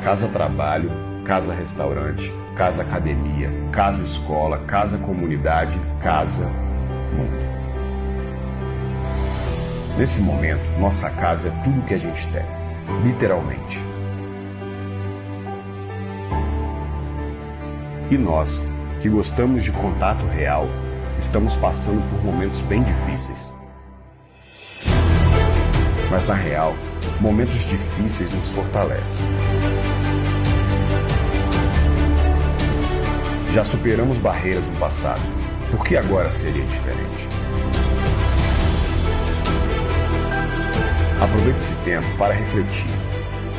casa trabalho, casa restaurante, casa academia, casa escola, casa comunidade, casa mundo. Nesse momento, nossa casa é tudo que a gente tem, literalmente. E nós, que gostamos de contato real, estamos passando por momentos bem difíceis. Mas na real, momentos difíceis nos fortalecem. Já superamos barreiras no passado, por que agora seria diferente? Aproveite esse tempo para refletir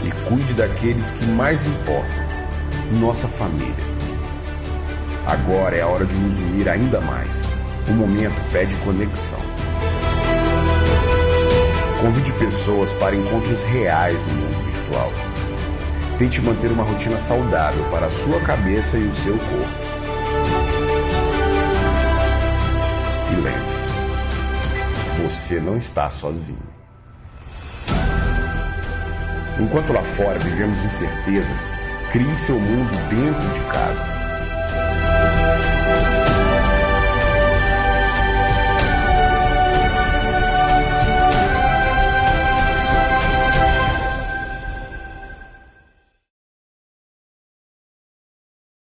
e cuide daqueles que mais importam, nossa família. Agora é a hora de nos unir ainda mais. O momento pede conexão. Convide pessoas para encontros reais no mundo virtual. Tente manter uma rotina saudável para a sua cabeça e o seu corpo. E lembre-se, você não está sozinho. Enquanto lá fora vivemos incertezas, crie seu mundo dentro de casa.